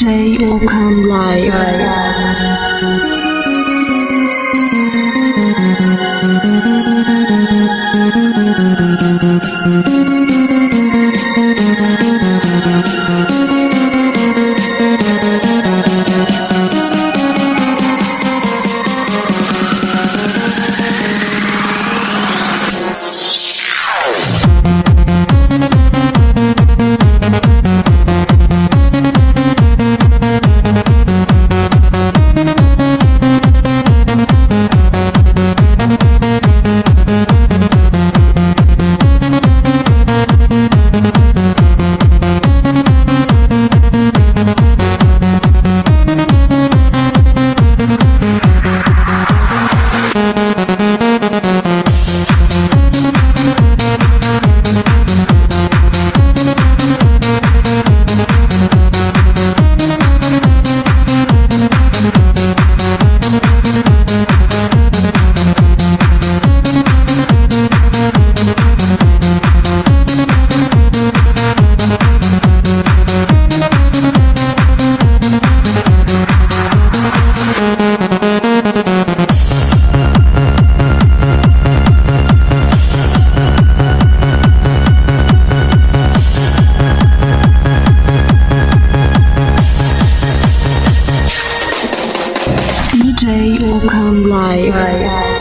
Okan Live. Live. J. Okan Live.